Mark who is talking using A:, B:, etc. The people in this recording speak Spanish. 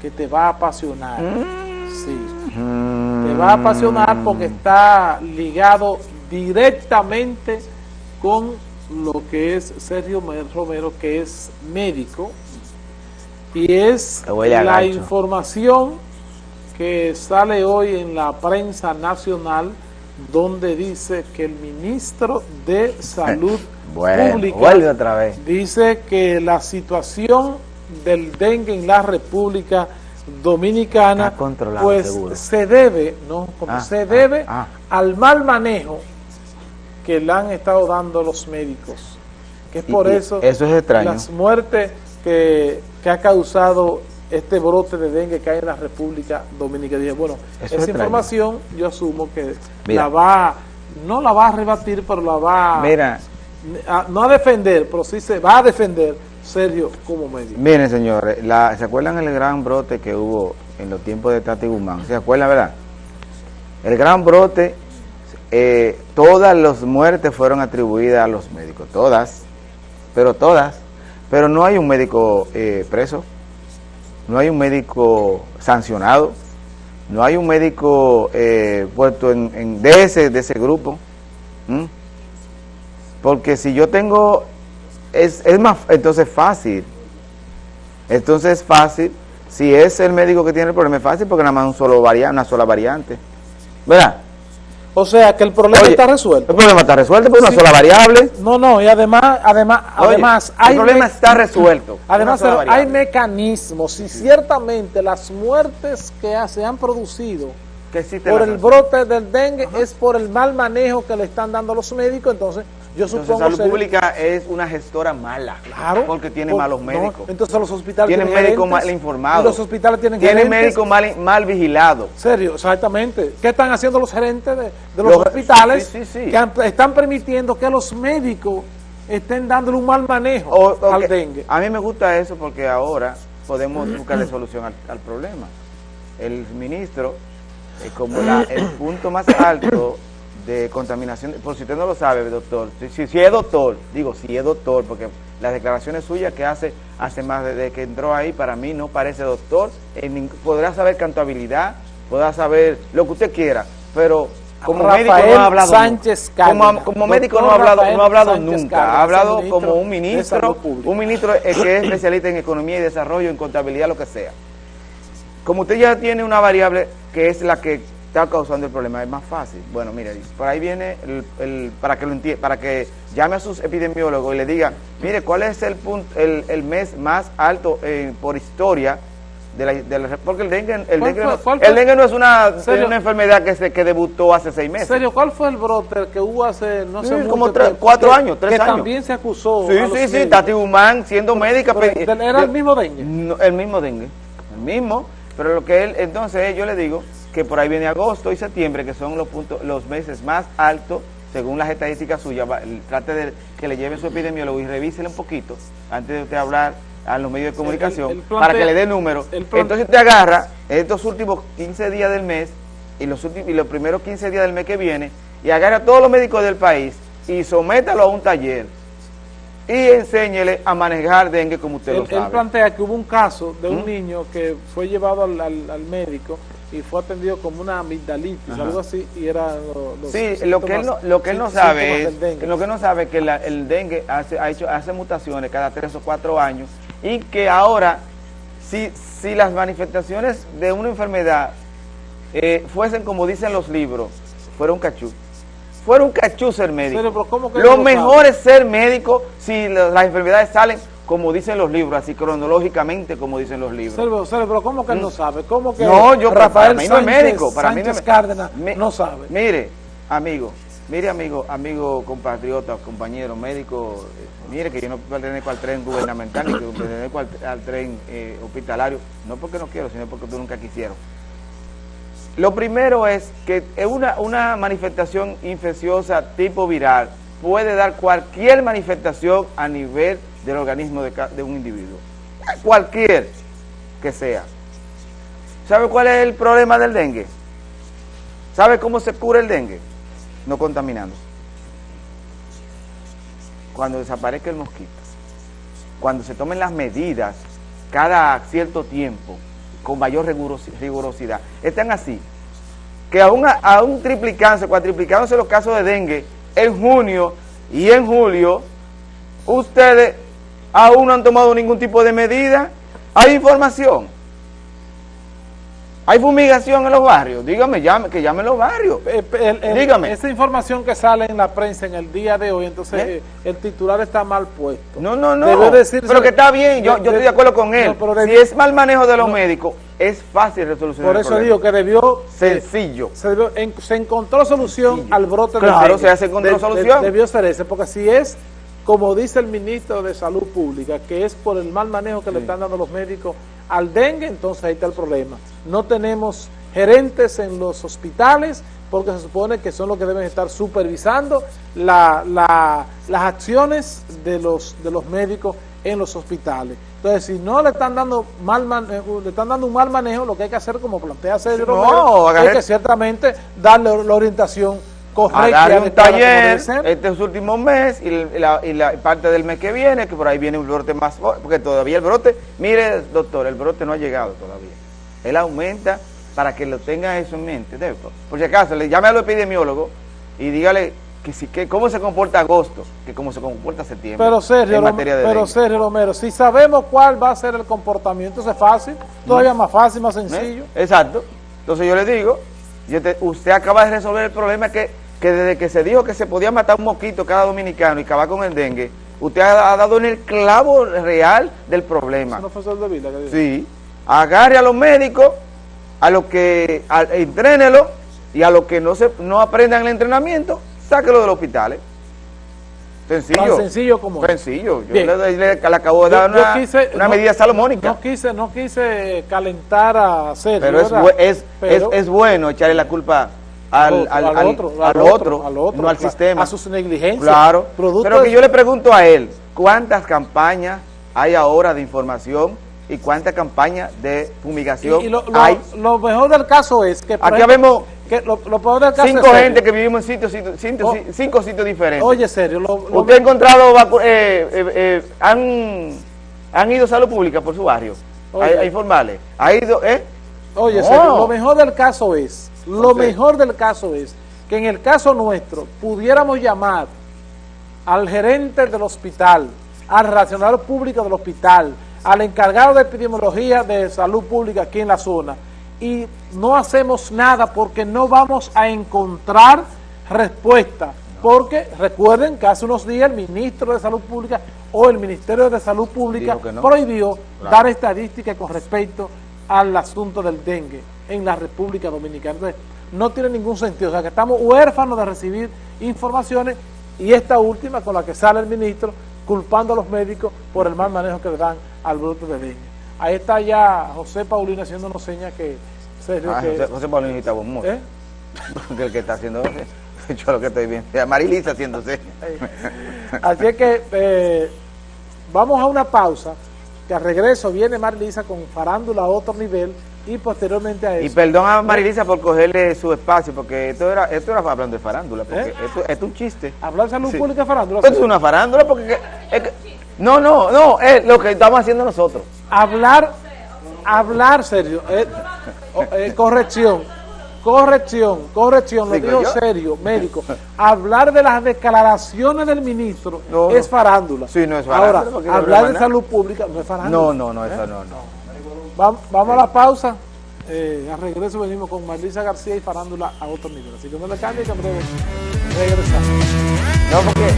A: que te va a apasionar. Sí. Te va a apasionar porque está ligado directamente con lo que es Sergio Romero, que es médico, y es la información que sale hoy en la prensa nacional donde dice que el ministro de Salud Pública dice que la situación del dengue en la República Dominicana pues se debe, ¿no? Ah, se ah, debe ah. al mal manejo que le han estado dando los médicos. Que es por eso,
B: eso es
A: las muertes que, que ha causado este brote de dengue que hay en la República Dominicana. Dije, bueno, esa información yo asumo que la va, no la va a rebatir, pero la va
B: Mira.
A: No a defender, pero sí se va a defender serio como médico.
B: Miren, señores, ¿se acuerdan el gran brote que hubo en los tiempos de Tati Guzmán? ¿Se acuerdan, verdad? El gran brote, eh, todas las muertes fueron atribuidas a los médicos, todas, pero todas, pero no hay un médico eh, preso no hay un médico sancionado, no hay un médico eh, puesto en, de, ese, de ese grupo. Porque si yo tengo, es, es más, entonces fácil, entonces es fácil, si es el médico que tiene el problema es fácil porque nada más un solo variante, una sola variante, ¿verdad?
A: O sea, que el problema está resuelto.
B: El problema está resuelto por una sola variable.
A: No, no, y además, además, además
B: hay el problema está resuelto.
A: Además, hay mecanismos y ciertamente las muertes que se han producido por el brote del dengue es por el mal manejo que le están dando los médicos, entonces yo supongo
B: salud pública es una gestora mala.
A: Claro.
B: Porque tiene malos médicos.
A: entonces los hospitales
B: tienen, médicos mal informados.
A: los hospitales tienen
B: Tienen médicos mal, mal vigilados.
A: Serio, exactamente. ¿Qué están haciendo los gerentes de, los, hospitales? Que están permitiendo que los médicos estén dándole un mal manejo al dengue.
B: A mí me gusta eso porque ahora podemos buscarle solución al, problema. El ministro, es como el punto más alto de contaminación, por si usted no lo sabe, doctor, si, si, es doctor, digo, si es doctor, porque las declaraciones suyas que hace hace más de, que entró ahí, para mí no parece doctor, podrá saber cantabilidad, podrá saber lo que usted quiera, pero como médico no ha hablado
A: Sánchez
B: como, como médico no ha hablado, no ha hablado nunca, ha hablado como un ministro, un ministro que es especialista en economía y desarrollo, en contabilidad, lo que sea. Como usted ya tiene una variable que es la que está causando el problema, es más fácil. Bueno, mire, por ahí viene el, para que lo para que llame a sus epidemiólogos y le diga, mire, ¿cuál es el punto, el, mes más alto eh, por historia de la, de porque el dengue, el dengue, no, el dengue no es una, una enfermedad que se que debutó hace seis meses.
A: ¿Serio? ¿Cuál fue el brote que hubo hace, no sé,
B: como cuatro años, tres años?
A: Que también se acusó.
B: Sí, sí, sí, Tati Humán siendo médica.
A: ¿Era el mismo dengue?
B: el mismo dengue, el mismo. Pero lo que él, entonces yo le digo, que por ahí viene agosto y septiembre, que son los, puntos, los meses más altos, según las estadísticas suyas, trate de que le lleve su epidemiólogo y revísele un poquito, antes de usted hablar a los medios de comunicación, para que le dé números. Entonces te agarra estos últimos 15 días del mes y los, últimos, y los primeros 15 días del mes que viene, y agarra a todos los médicos del país y sométalo a un taller y enséñele a manejar dengue como usted lo sabe.
A: Él plantea que hubo un caso de un ¿Mm? niño que fue llevado al, al médico y fue atendido como una amigdalitis, algo así, y era
B: Sí, lo que, él no, lo que él no sabe es, lo que no sabe que el dengue hace, ha hecho, hace mutaciones cada tres o cuatro años y que ahora, si, si las manifestaciones de una enfermedad eh, fuesen como dicen los libros, fuera un cachú, fuera un cachú ser médico. lo, mejor es ser médico si las enfermedades salen como dicen los libros, así cronológicamente como dicen los libros.
A: pero ¿cómo que él no mm. sabe? ¿Cómo que
B: no, yo, Rafael para mí no es médico, para
A: mí no Cárdenas no sabe?
B: Mire, amigo, mire amigo, amigo compatriota, compañero, médico, eh, mire que yo no pertenezco al tren gubernamental, ni que pertenezco al, tren eh, hospitalario, no porque no quiero, sino porque tú nunca quisieron. Lo primero es que una, una manifestación infecciosa tipo viral puede dar cualquier manifestación a nivel del organismo de, un individuo. Cualquier que sea. ¿Sabe cuál es el problema del dengue? ¿Sabe cómo se cura el dengue? No contaminando. Cuando desaparezca el mosquito. Cuando se tomen las medidas cada cierto tiempo con mayor rigurosidad. Están así, que aún, aún triplicándose, cuatriplicándose los casos de dengue en junio y en julio, ustedes aún no han tomado ningún tipo de medida. Hay información. Hay fumigación en los barrios. Dígame, llame, que llamen los barrios.
A: Eh, Dígame. Esa información que sale en la prensa en el día de hoy, entonces ¿Eh? el titular está mal puesto.
B: No, no, no. pero que está bien, yo, yo estoy de acuerdo con él. si es mal manejo de los médicos, es fácil resolucionar
A: Por eso digo que debió...
B: Sencillo.
A: se, encontró solución al brote
B: de Claro, se encontró solución.
A: debió ser ese, porque si es como dice el ministro de Salud Pública, que es por el mal manejo que le están dando los médicos al dengue, entonces ahí está el problema. No tenemos gerentes en los hospitales porque se supone que son los que deben estar supervisando las acciones de los, de los médicos en los hospitales. Entonces, si no le están dando mal eh, le están dando un mal manejo, lo que hay que hacer, como plantea Sergio no, es que ciertamente darle la orientación
B: a dar un taller estos últimos meses y la, parte del mes que viene, que por ahí viene un brote más porque todavía el brote, mire doctor, el brote no ha llegado todavía. Él aumenta para que lo tenga eso en mente. Por si acaso, le llame al epidemiólogo y dígale que, si, que cómo se comporta agosto, que cómo se comporta septiembre
A: pero Sergio, Pero Sergio Romero, si sabemos cuál va a ser el comportamiento, es fácil, todavía más fácil, más sencillo.
B: Exacto. Entonces yo le digo, usted acaba de resolver el problema que que desde que se dijo que se podía matar un mosquito cada dominicano y acabar con el dengue, usted ha, dado en el clavo real del problema. ¿Eso no fue de vida que Sí. Agarre a los médicos, a los que entrénelo y a los que no se no aprendan el entrenamiento, sáquelo de los hospitales. Sencillo.
A: sencillo como
B: Sencillo. Yo le, acabo de dar una, medida salomónica.
A: No quise, no quise calentar a hacer.
B: Pero, es, es, es, bueno echarle la culpa al, al, al, otro, al, otro, no al sistema.
A: A sus negligencias.
B: Claro. Pero que yo le pregunto a él, ¿cuántas campañas hay ahora de información y cuántas campañas de fumigación
A: y, lo,
B: hay?
A: Lo mejor del caso es que...
B: Aquí vemos cinco gente que vivimos en sitios, sitios, oh. cinco sitios diferentes.
A: Oye, serio.
B: ¿Usted ha encontrado, eh, eh, eh, han, han ido a salud pública por su barrio? A, informarle. ¿Ha ido, eh?
A: Oye, serio, lo mejor del caso es lo mejor del caso es que en el caso nuestro pudiéramos llamar al gerente del hospital, al racional público del hospital, al encargado de epidemiología de salud pública aquí en la zona y no hacemos nada porque no vamos a encontrar respuesta. Porque recuerden que hace unos días el ministro de Salud Pública o el Ministerio de Salud Pública prohibió dar estadísticas con respecto al asunto del dengue en la República Dominicana. Entonces, no tiene ningún sentido. O sea, que estamos huérfanos de recibir informaciones y esta última con la que sale el ministro culpando a los médicos por el mal manejo que le dan al bruto de dengue. Ahí está ya José Paulino haciéndonos señas que...
B: Ah, que José, Paulino está buen ¿Eh? el que está haciendo... Yo lo que estoy viendo. Marilisa haciéndose.
A: Así es que eh, vamos a una pausa, que al regreso viene Marilisa con farándula a otro nivel y posteriormente a eso.
B: Y perdón a Marilisa por cogerle su espacio, porque esto era esto era hablando de farándula, porque ¿Eh? esto, es un chiste.
A: Hablar de salud pública de farándula.
B: Esto es una farándula, porque... no, no, no, es lo que estamos haciendo nosotros.
A: Hablar, hablar serio, eh, eh, corrección, corrección, corrección, lo digo serio, médico. Hablar de las declaraciones del ministro es farándula.
B: Sí, no es farándula.
A: Ahora, hablar de salud pública no es farándula.
B: No, no, no, eso no, no.
A: Vamos, a la pausa. Eh, a regreso venimos con Marlisa García y farándula a otro nivel. Así que no le cambie que en breve regresamos.
B: No, porque...